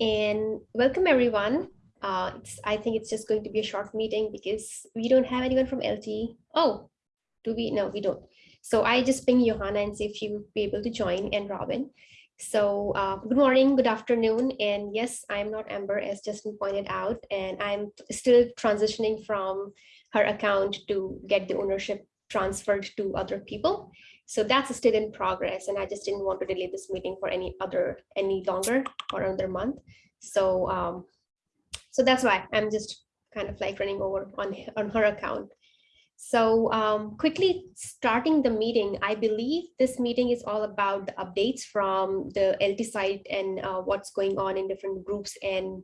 And welcome everyone. Uh, I think it's just going to be a short meeting because we don't have anyone from LT. Oh, do we? No, we don't. So I just ping Johanna and see if she would be able to join and Robin. So uh, good morning, good afternoon. And yes, I'm not Amber as Justin pointed out, and I'm still transitioning from her account to get the ownership transferred to other people. So that's still in progress. And I just didn't want to delay this meeting for any other any longer or another month. So um, so that's why I'm just kind of like running over on, on her account. So um, quickly starting the meeting, I believe this meeting is all about the updates from the LT side and uh, what's going on in different groups and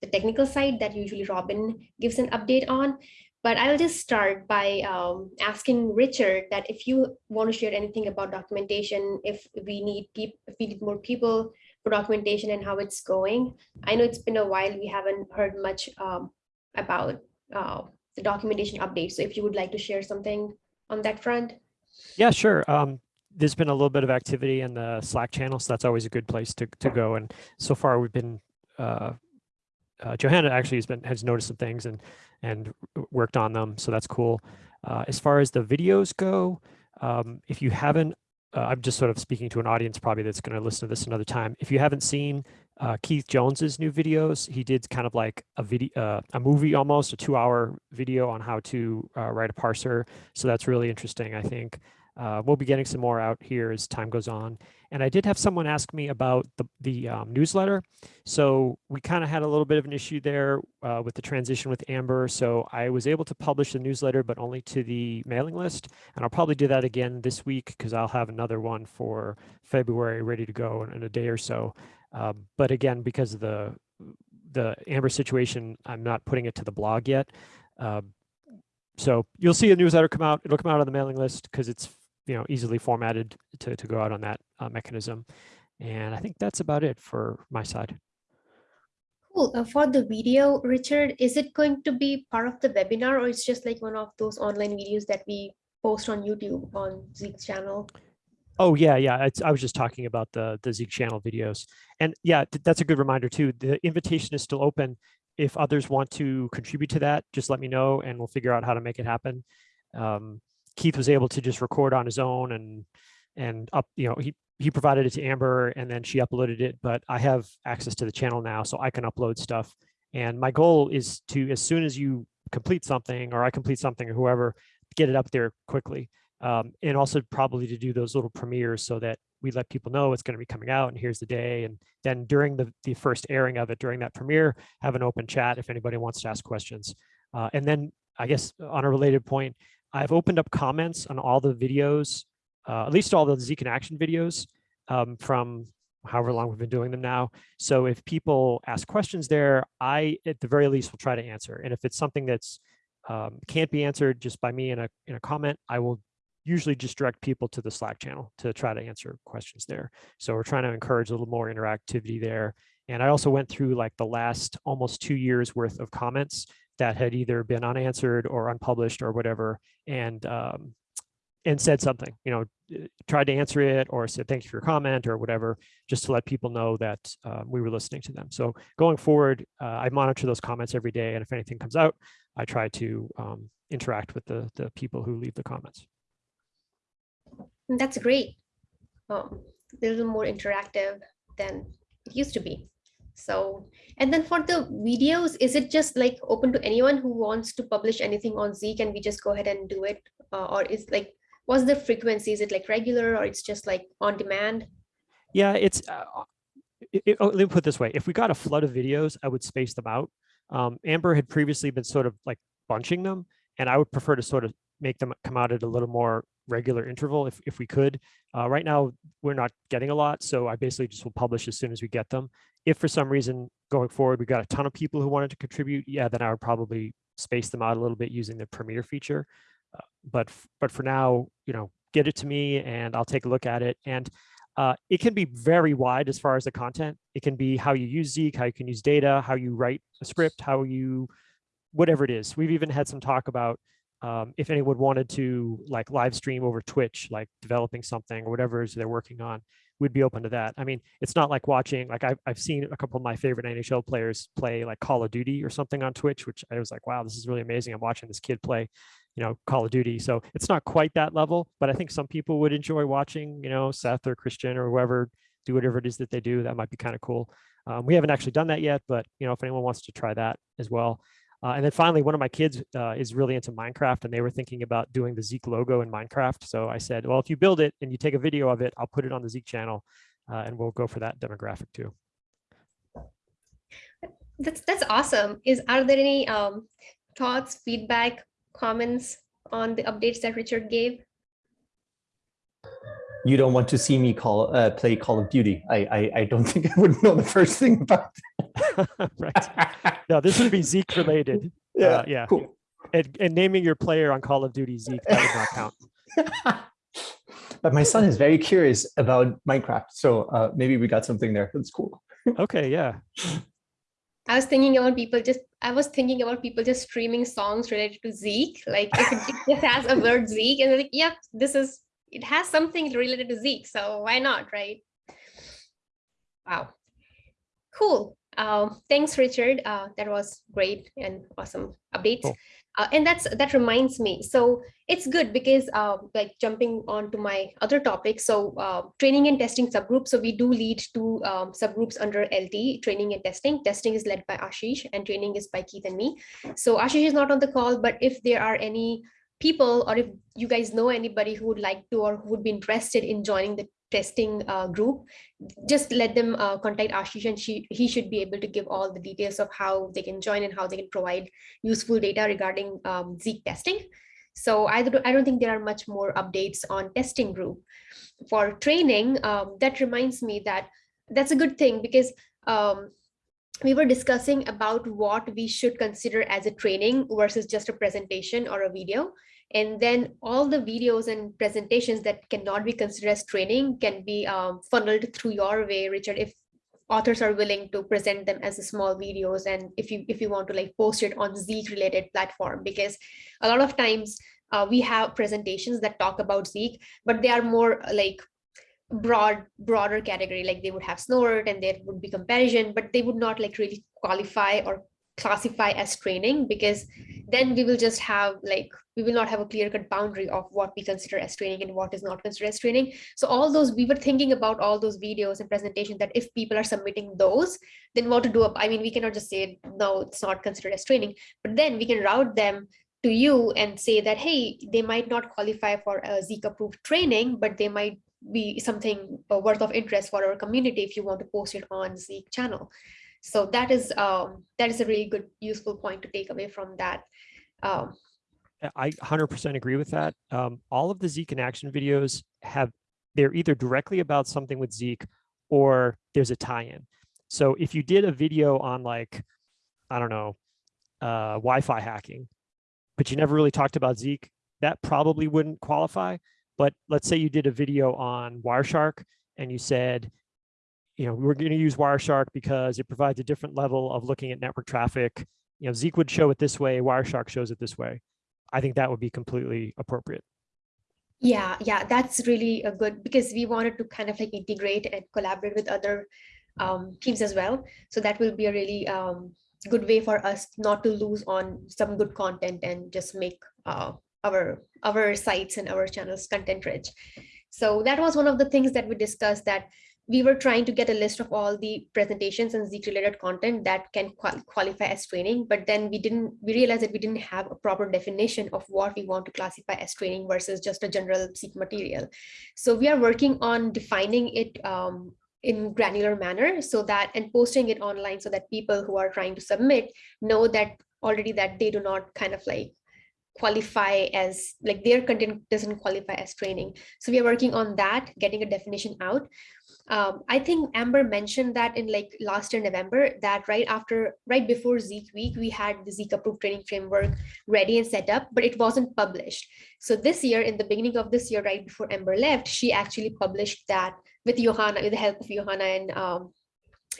the technical side that usually Robin gives an update on. But I'll just start by um, asking Richard that if you want to share anything about documentation, if we need if we need more people for documentation and how it's going. I know it's been a while. We haven't heard much um, about uh, the documentation update. So if you would like to share something on that front. Yeah, sure. Um, there's been a little bit of activity in the Slack channel, so that's always a good place to, to go. And so far we've been, uh, uh, Johanna actually has been has noticed some things and and worked on them, so that's cool. Uh, as far as the videos go, um, if you haven't, uh, I'm just sort of speaking to an audience probably that's going to listen to this another time. If you haven't seen uh, Keith Jones's new videos. He did kind of like a video, uh, a movie almost, a two-hour video on how to uh, write a parser. So that's really interesting. I think uh, we'll be getting some more out here as time goes on. And I did have someone ask me about the the um, newsletter. So we kind of had a little bit of an issue there uh, with the transition with Amber. So I was able to publish the newsletter, but only to the mailing list. And I'll probably do that again this week because I'll have another one for February ready to go in, in a day or so. Um, but again, because of the the Amber situation, I'm not putting it to the blog yet. Um, so you'll see a newsletter come out. It'll come out on the mailing list because it's you know easily formatted to, to go out on that uh, mechanism. And I think that's about it for my side. Cool. Uh, for the video, Richard, is it going to be part of the webinar or it's just like one of those online videos that we post on YouTube on Zeek's channel? Oh yeah, yeah. It's, I was just talking about the the Zeek channel videos, and yeah, that's a good reminder too. The invitation is still open. If others want to contribute to that, just let me know, and we'll figure out how to make it happen. Um, Keith was able to just record on his own and and up, you know, he he provided it to Amber, and then she uploaded it. But I have access to the channel now, so I can upload stuff. And my goal is to, as soon as you complete something, or I complete something, or whoever, get it up there quickly um, and also probably to do those little premieres so that we let people know it's going to be coming out and here's the day. And then during the, the first airing of it, during that premiere, have an open chat if anybody wants to ask questions. Uh, and then I guess on a related point, I've opened up comments on all the videos, uh, at least all the Zeek in action videos um, from however long we've been doing them now. So if people ask questions there, I at the very least will try to answer. And if it's something that's um, can't be answered just by me in a in a comment, I will usually just direct people to the Slack channel to try to answer questions there. So we're trying to encourage a little more interactivity there. And I also went through like the last almost two years worth of comments that had either been unanswered or unpublished or whatever, and um, and said something, you know, eh, tried to answer it or said thank you for your comment or whatever, just to let people know that um, we were listening to them. So going forward, uh, I monitor those comments every day, and if anything comes out, I try to um, interact with the the people who leave the comments. That's great. A little more interactive than it used to be. So, and then for the videos, is it just like open to anyone who wants to publish anything on Z? Can we just go ahead and do it? Uh, or is like, what's the frequency? Is it like regular or it's just like on demand? Yeah, it's, uh, it, it, oh, let me put this way. If we got a flood of videos, I would space them out. Um, Amber had previously been sort of like bunching them and I would prefer to sort of make them come out at a little more regular interval if, if we could. Uh, right now, we're not getting a lot, so I basically just will publish as soon as we get them. If for some reason going forward, we got a ton of people who wanted to contribute, yeah, then I would probably space them out a little bit using the Premiere feature. Uh, but, but for now, you know, get it to me and I'll take a look at it. And uh, it can be very wide as far as the content. It can be how you use Zeek, how you can use data, how you write a script, how you, whatever it is. We've even had some talk about um, if anyone wanted to like live stream over Twitch, like developing something or whatever is they're working on, we'd be open to that. I mean, it's not like watching, like I've, I've seen a couple of my favorite NHL players play like Call of Duty or something on Twitch, which I was like, wow, this is really amazing. I'm watching this kid play, you know, Call of Duty. So it's not quite that level, but I think some people would enjoy watching, you know, Seth or Christian or whoever do whatever it is that they do. That might be kind of cool. Um, we haven't actually done that yet, but you know, if anyone wants to try that as well. Uh, and then finally, one of my kids uh, is really into Minecraft and they were thinking about doing the Zeek logo in Minecraft. So I said, well, if you build it and you take a video of it, I'll put it on the Zeek channel uh, and we'll go for that demographic too. That's that's awesome. Is are there any um, thoughts, feedback, comments on the updates that Richard gave? You don't want to see me call uh, play Call of Duty. I, I I don't think I would know the first thing about. right. No, this would be Zeek related. yeah. Uh, yeah. Cool. And, and naming your player on Call of Duty Zeek, that would not count. but my son is very curious about Minecraft, so uh, maybe we got something there. That's cool. Okay, yeah. I was thinking about people just, I was thinking about people just streaming songs related to Zeek. Like if it just has a word Zeek and they're like, yeah, this is, it has something related to Zeek. So why not, right? Wow. Cool. Um, thanks, Richard. Uh, that was great and awesome updates. Cool. Uh, and that's that reminds me. So it's good because uh, like jumping on to my other topic. So uh, training and testing subgroups. So we do lead two um, subgroups under LT, training and testing. Testing is led by Ashish and training is by Keith and me. So Ashish is not on the call, but if there are any people or if you guys know anybody who would like to or who would be interested in joining the testing uh, group, just let them uh, contact Ashish and she, he should be able to give all the details of how they can join and how they can provide useful data regarding um, Zeek testing. So I don't, I don't think there are much more updates on testing group. For training, um, that reminds me that that's a good thing because um, we were discussing about what we should consider as a training versus just a presentation or a video. And then all the videos and presentations that cannot be considered as training can be um, funneled through your way, Richard, if authors are willing to present them as small videos and if you if you want to like post it on Zeek related platform because a lot of times uh, we have presentations that talk about Zeek but they are more like broad broader category like they would have snort and there would be comparison but they would not like really qualify or classify as training because then we will just have like we will not have a clear cut boundary of what we consider as training and what is not considered as training. So all those we were thinking about all those videos and presentations that if people are submitting those then what to do i mean we cannot just say no it's not considered as training but then we can route them to you and say that hey they might not qualify for a Zeek approved training but they might be something worth of interest for our community if you want to post it on Zeek channel so that is um, that is a really good useful point to take away from that um, I 100% agree with that. Um, all of the Zeek in action videos have, they're either directly about something with Zeek or there's a tie-in. So if you did a video on like, I don't know, uh, Wi-Fi hacking, but you never really talked about Zeek, that probably wouldn't qualify. But let's say you did a video on Wireshark and you said, you know, we're going to use Wireshark because it provides a different level of looking at network traffic. You know, Zeek would show it this way, Wireshark shows it this way. I think that would be completely appropriate. Yeah, yeah, that's really a good because we wanted to kind of like integrate and collaborate with other um, teams as well. So that will be a really um, good way for us not to lose on some good content and just make uh, our our sites and our channels content rich. So that was one of the things that we discussed that we were trying to get a list of all the presentations and Zeek related content that can qual qualify as training, but then we didn't, we realized that we didn't have a proper definition of what we want to classify as training versus just a general Zeek material. So we are working on defining it um, in granular manner so that and posting it online so that people who are trying to submit know that already that they do not kind of like qualify as like their content doesn't qualify as training. So we are working on that, getting a definition out. Um, I think Amber mentioned that in like last year November that right after right before Zeek week we had the Zeek approved training framework ready and set up but it wasn't published so this year in the beginning of this year right before Amber left she actually published that with Johanna with the help of Johanna and um,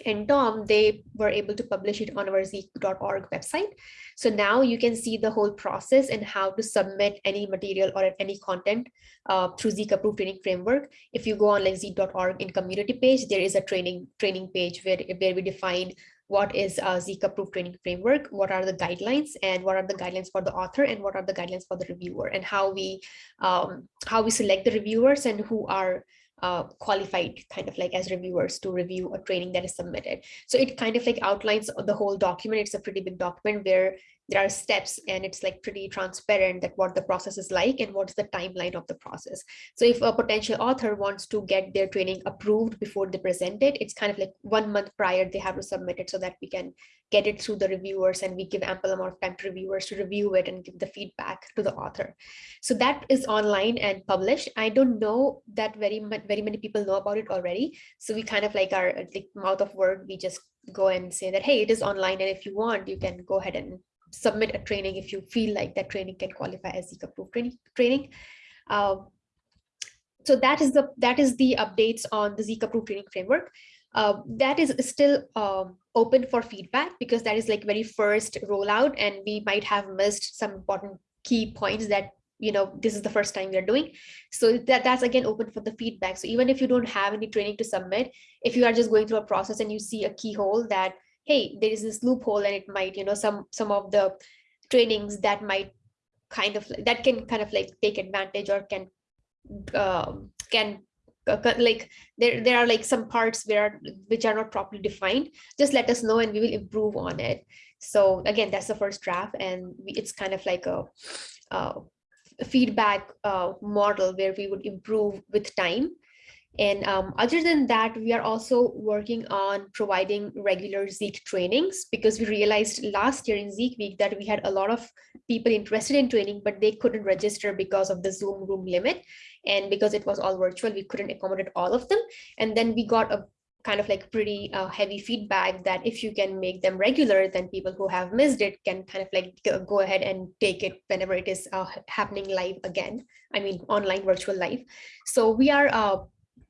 and Tom, they were able to publish it on our zeek.org website. So now you can see the whole process and how to submit any material or any content uh, through Zeek approved training framework. If you go on like zeek.org in community page, there is a training training page where, where we define what is a Zeek approved training framework, what are the guidelines and what are the guidelines for the author and what are the guidelines for the reviewer and how we um, how we select the reviewers and who are uh, qualified kind of like as reviewers to review a training that is submitted. So it kind of like outlines the whole document. It's a pretty big document where there are steps and it's like pretty transparent that what the process is like and what's the timeline of the process. So if a potential author wants to get their training approved before they present it, it's kind of like one month prior they have to submit it so that we can get it through the reviewers and we give ample amount of time to reviewers to review it and give the feedback to the author. So that is online and published. I don't know that very much, very many people know about it already. So we kind of like our like mouth of word, we just go and say that, hey, it is online. And if you want, you can go ahead and submit a training if you feel like that training can qualify as Zeek approved training. training. Um, so that is the that is the updates on the Zeek approved training framework. Uh, that is still um, open for feedback because that is like very first rollout and we might have missed some important key points that you know this is the first time we're doing so that that's again open for the feedback so even if you don't have any training to submit if you are just going through a process and you see a keyhole that hey, there is this loophole and it might, you know, some some of the trainings that might kind of that can kind of like take advantage or can um, can like there there are like some parts where which are not properly defined. Just let us know and we will improve on it. So again that's the first draft and we, it's kind of like a, a feedback uh, model where we would improve with time and um, other than that, we are also working on providing regular Zeek trainings because we realized last year in Zeek Week that we had a lot of people interested in training, but they couldn't register because of the Zoom room limit. And because it was all virtual, we couldn't accommodate all of them. And then we got a kind of like pretty uh, heavy feedback that if you can make them regular, then people who have missed it can kind of like go ahead and take it whenever it is uh, happening live again. I mean, online virtual live. So we are uh,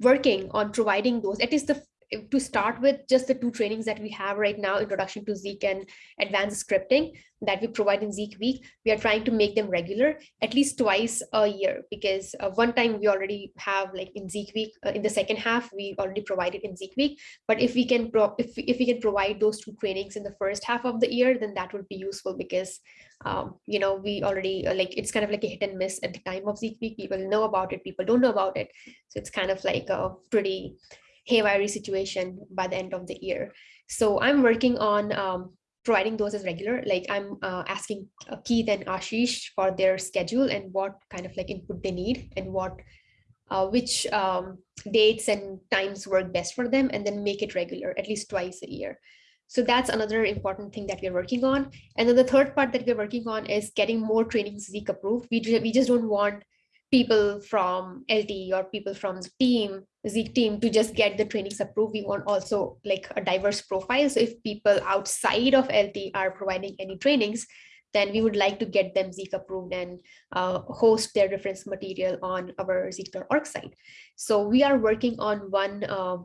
working on providing those. At least the to start with just the two trainings that we have right now introduction to zeek and advanced scripting that we provide in zeek week we are trying to make them regular at least twice a year because uh, one time we already have like in zeek week uh, in the second half we already provided in zeek week but if we can if, if we can provide those two trainings in the first half of the year then that would be useful because um, you know, we already uh, like it's kind of like a hit and miss at the time of Zeek Week. People know about it, people don't know about it. So it's kind of like a pretty haywire situation by the end of the year. So I'm working on um, providing those as regular. Like I'm uh, asking uh, Keith and Ashish for their schedule and what kind of like input they need and what uh, which um, dates and times work best for them and then make it regular at least twice a year. So that's another important thing that we're working on. And then the third part that we're working on is getting more trainings Zeek approved. We, we just don't want people from LT or people from the team, Zeek team to just get the trainings approved. We want also like a diverse profile. So if people outside of LT are providing any trainings, then we would like to get them Zeek approved and uh, host their reference material on our Zeek.org site. So we are working on one uh,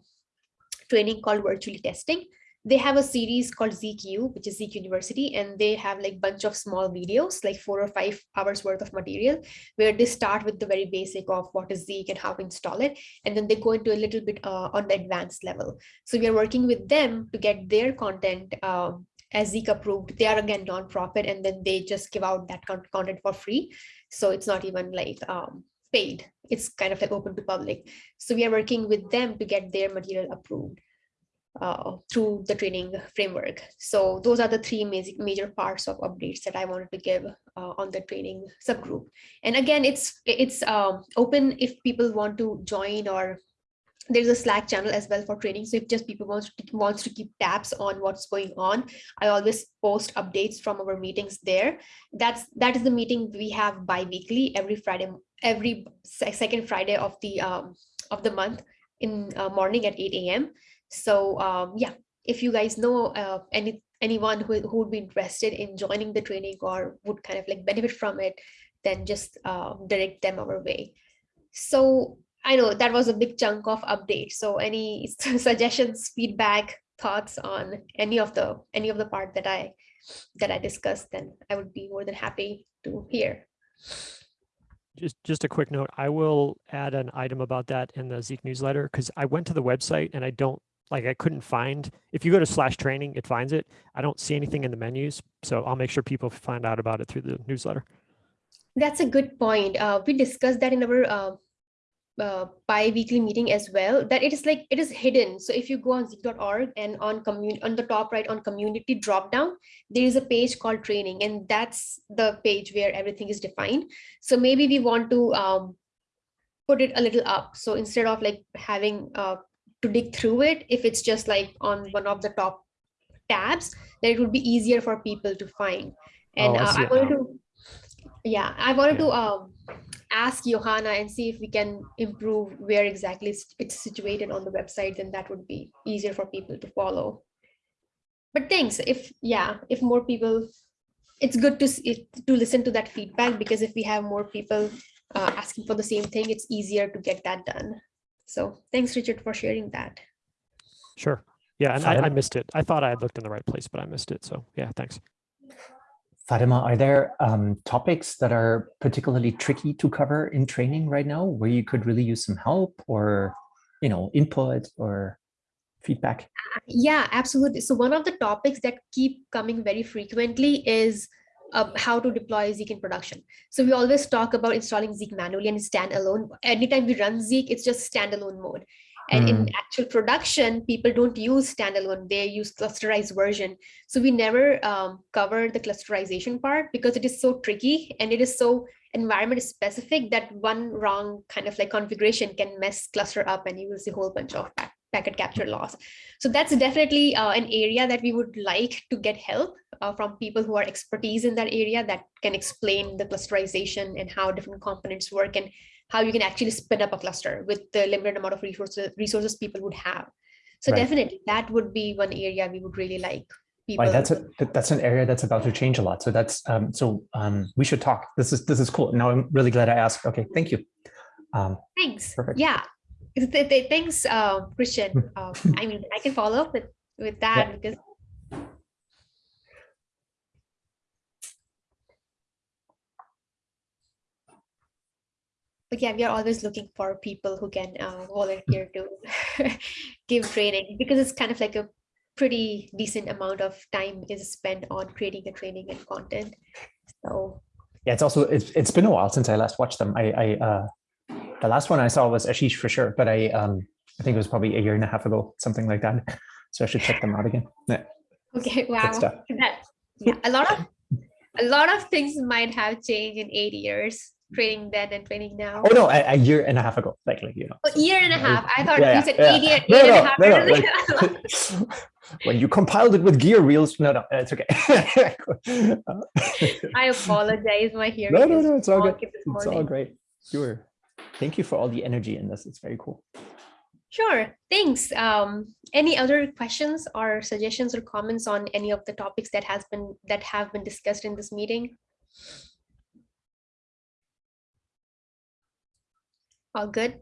training called virtually testing they have a series called ZQ, which is Zeek University, and they have like bunch of small videos, like four or five hours worth of material, where they start with the very basic of what is Zeek and how to install it, and then they go into a little bit uh, on the advanced level. So we are working with them to get their content um, as Zeek approved. They are again nonprofit, and then they just give out that content for free. So it's not even like um, paid. It's kind of like open to public. So we are working with them to get their material approved uh, through the training framework. So those are the three major, major parts of updates that I wanted to give uh, on the training subgroup. And again, it's it's um, open if people want to join or there's a Slack channel as well for training. So if just people wants to, wants to keep tabs on what's going on, I always post updates from our meetings there. That's that is the meeting we have bi-weekly every Friday, every second Friday of the um, of the month in uh, morning at 8 a.m. So um, yeah, if you guys know uh, any anyone who, who would be interested in joining the training or would kind of like benefit from it, then just uh, direct them our way. So I know that was a big chunk of update. So any suggestions, feedback, thoughts on any of the any of the part that I that I discussed, then I would be more than happy to hear. Just, just a quick note, I will add an item about that in the Zeek newsletter because I went to the website and I don't, like, I couldn't find, if you go to slash training, it finds it. I don't see anything in the menus. So I'll make sure people find out about it through the newsletter. That's a good point. Uh, we discussed that in our uh, uh, bi-weekly meeting as well, that it is like, it is hidden. So if you go on zeek.org and on on the top right on community drop down, there is a page called training and that's the page where everything is defined. So maybe we want to um, put it a little up. So instead of like having uh, to dig through it, if it's just like on one of the top tabs, then it would be easier for people to find. And Oh, I uh, I wanted to, yeah, I wanted Yeah. to um, ask Johanna and see if we can improve where exactly it's- situated on the website, then that would be easier for people to follow. But thanks, if, yeah, if more people, it's good to, s- it- to listen to that feedback because if we have more people uh, asking for the same thing, it's easier to get that done. So thanks, Richard, for sharing that. Sure. Yeah, and I, I missed it. I thought I had looked in the right place, but I missed it. So yeah, thanks. Fatima, are there um, topics that are particularly tricky to cover in training right now where you could really use some help or, you know, input or feedback? Yeah, absolutely. So one of the topics that keep coming very frequently is uh, how to deploy Zeek in production. So we always talk about installing Zeek manually and standalone. Anytime we run Zeek, it's just standalone mode. And in actual production, people don't use standalone, they use clusterized version. So we never um, cover the clusterization part because it is so tricky and it is so environment specific that one wrong kind of like configuration can mess cluster up and you will see a whole bunch of packet capture loss. So that's definitely uh, an area that we would like to get help uh, from people who are expertise in that area that can explain the clusterization and how different components work and how you can actually spin up a cluster with the limited amount of resources resources people would have. So Right. definitely that would be one area we would really like people. Right, that's a, that's an area that's about to change a lot. So that's um, so um, we should talk. This is this is cool. Now I'm really glad I asked. Okay, thank you. Um, Thanks. Perfect. Yeah. Th- th- th- Thanks, uh, Christian. Um, I mean, I can follow up with, with that because but yeah, we are always looking for people who can uh, volunteer to give training because it's kind of like a pretty decent amount of time is spent on creating the training and content. So yeah, it's also it's it's been a while since I last watched them. I I uh, the last one I saw was Ashish for sure, but I um I think it was probably a year and a half ago, something like that. So I should check them out again. Yeah. Okay, wow. stuff. That, yeah, a lot of a lot of things might have changed in eight years, training then and training now. Oh no, a, a year and a half ago, likely, you know. A year and a half. I thought yeah, you said yeah. eight, year, No, eight and a half no, no, years. like- when you compiled it with gear reels, no, no, it's okay. I apologize. My hearing no, no, is no, it's all good. It's all great. Sure. Thank you for all the energy in this. It's very cool. Sure, thanks. Um, any other questions or suggestions or comments on any of the topics that has been that have been discussed in this meeting? All good?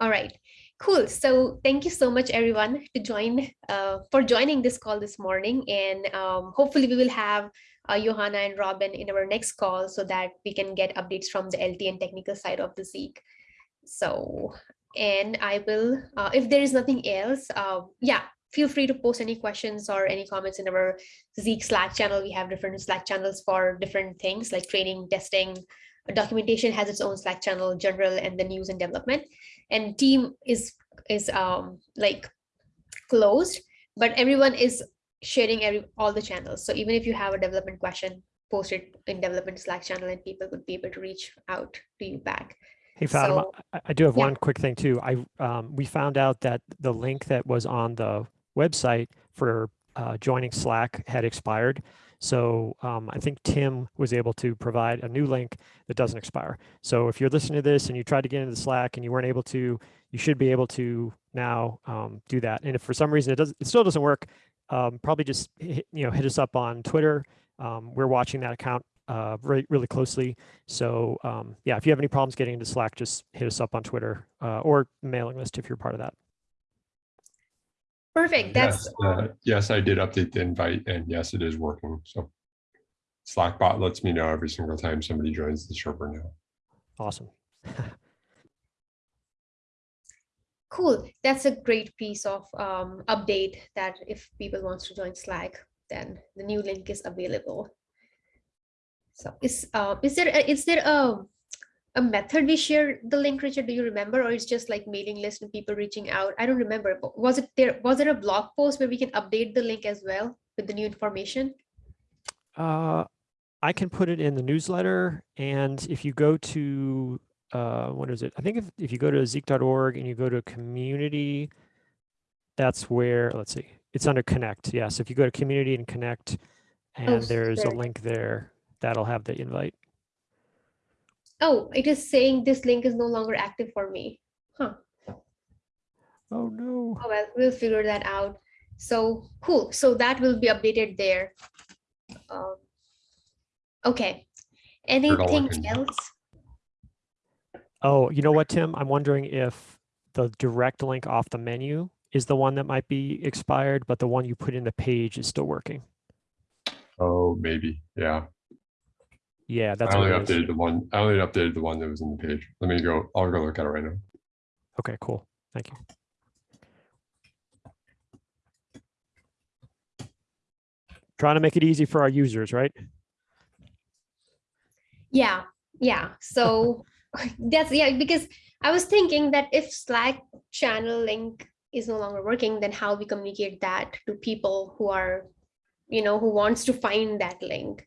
All right, cool. So thank you so much, everyone, to join uh, for joining this call this morning. And um, hopefully we will have uh, Johanna and Robin in our next call so that we can get updates from the LT and technical side of the Zeek. So, and I will, uh, if there is nothing else, uh, yeah, feel free to post any questions or any comments in our Zeek Slack channel. We have different Slack channels for different things like training, testing, documentation has its own Slack channel, general, and the news and development. And team is is um like closed, but everyone is sharing every all the channels. So even if you have a development question, post it in development Slack channel, and people would be able to reach out to you back. Hey Fatima, So- I- do have yeah. one quick thing too. I, um, we found out that the link that was on the website for uh, joining Slack had expired. So um, I think Tim was able to provide a new link that doesn't expire. So if you're listening to this and you tried to get into Slack and you weren't able to, you should be able to now um, do that. And if for some reason it does, it still doesn't work, um, probably just hit, you know hit us up on Twitter. Um, we're watching that account uh, really really closely. So um, yeah, if you have any problems getting into Slack, just hit us up on Twitter uh, or mailing list if you're part of that. Perfect. That's Yes, uh, yes, I did update the invite and yes, it is working. So Slackbot lets me know every single time somebody joins the server now. Awesome. cool. That's a great piece of um, update that if people wants to join Slack, then the new link is available. So is uh, is there a, is there a a method we share the link, Richard? Do you remember, or it's just like mailing list and people reaching out? I don't remember. But was it there? Was there a blog post where we can update the link as well with the new information? Uh, I can put it in the newsletter. And if you go to, uh, what is it? I think if, if you go to zeek.org and you go to community, that's where, let's see, it's under connect. Yes. if you go to community and connect, and Oh, there's a link there, that'll have the invite. Oh, it is saying this link is no longer active for me. Huh. Oh, no. Oh, well, we'll figure that out. So cool. So that will be updated there. Um, okay. Anything else? Oh, you know what, Tim? I'm wondering if the direct link off the menu is the one that might be expired, but the one you put in the page is still working. Oh, maybe. Yeah. Yeah, that's I what only it is. updated the one, I only updated the one that was in the page. Let me go, I'll go look at it right now. Okay, cool. Thank you. Trying to make it easy for our users, right? Yeah, yeah. So that's yeah, because I was thinking that if Slack channel link is no longer working, then how we communicate that to people who are, you know, who wants to find that link.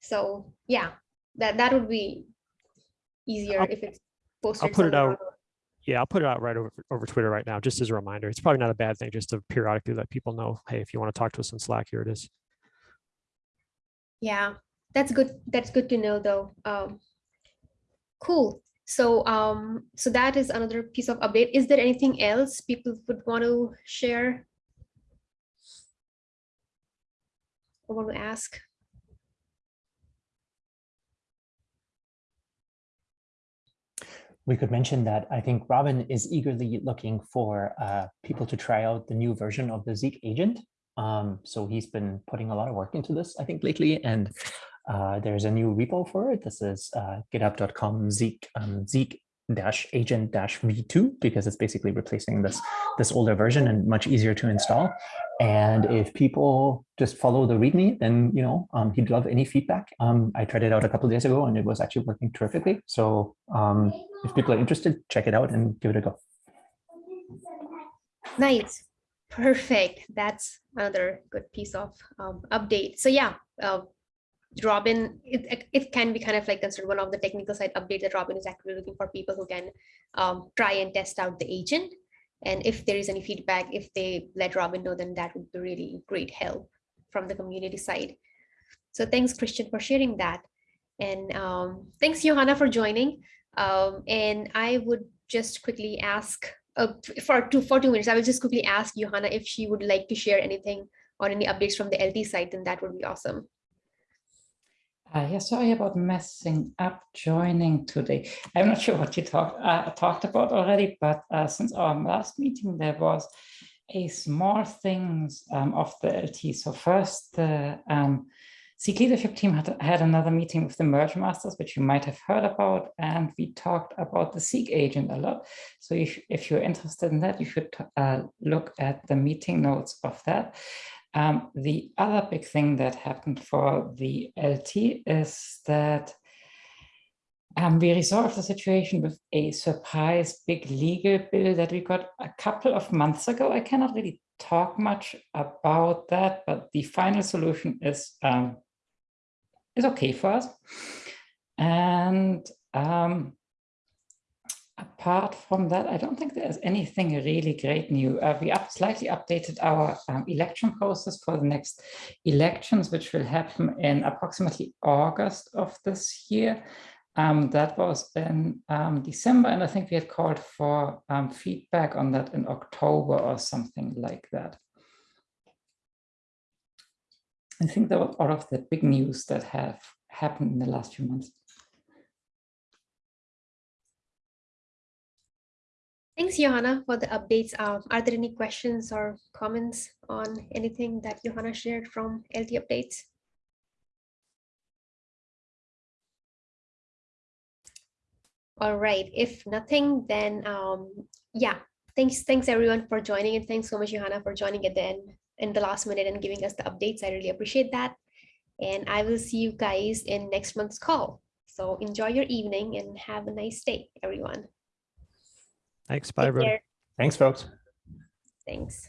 So yeah, that that would be easier I'll- if it's posted. I'll put it out Yeah, I'll put it out right over, over Twitter right now, just as a reminder. It's probably not a bad thing just to periodically let people know, hey, if you want to talk to us in Slack, here it is. Yeah, that's good. That's good to know though. Um, cool. So um, so that is another piece of update. Is there anything else people would want to share? I want to ask? We could mention that I think Robin is eagerly looking for uh, people to try out the new version of the Zeek agent. Um, so he's been putting a lot of work into this, I think, lately. And uh, there's a new repo for it. This is uh, github.com Zeek um, Zeek dash agent dash v2 because it's basically replacing this this older version and much easier to install. And if people just follow the README, then you know um, he'd love any feedback. Um, I tried it out a couple days ago and it was actually working terrifically. So um, if people are interested, check it out and give it a go. Nice. Perfect. That's another good piece of um, update. So yeah, uh, Robin, it, it- can be kind of like considered one of the technical side update that Robin is actually looking for people who can um, try and test out the agent. And if there is any feedback, if they let Robin know, then that would be really great help from the community side. So thanks, Christian, for sharing that. And um, thanks, Johanna, for joining. Um, and I would just quickly ask uh, for two for two minutes, I will just quickly ask Johanna if she would like to share anything or any updates from the LT side, then that would be awesome. Uh, yeah, sorry about messing up joining today. I'm not sure what you talked uh, talked about already, but uh, since our last meeting, there was a small things um, of the LT. So first, the um, Zeek leadership team had, had another meeting with the merge masters, which you might have heard about, and we talked about the Zeek agent a lot. So if, if you're interested in that, you should uh, look at the meeting notes of that. Um, the other big thing that happened for the LT is that um, we resolved the situation with a surprise big legal bill that we got a couple of months ago. I cannot really talk much about that, but the final solution is um, is okay for us. And um, apart from that, I don't think there's anything really great new. Uh, we up, slightly updated our um, election process for the next elections, which will happen in approximately August of this year. Um, that was in um, December, and I think we had called for um, feedback on that in October or something like that. I think that was all of the big news that have happened in the last few months. Thanks, Johanna, for the updates. Um, are there any questions or comments on anything that Johanna shared from LT updates? All right, if nothing, then um, yeah, thanks, thanks everyone for joining and thanks so much, Johanna, for joining at the end in the last minute and giving us the updates. I really appreciate that. And I will see you guys in next month's call. So enjoy your evening and have a nice day, everyone. Thanks. Bye, Take everyone. Thanks, folks. Thanks.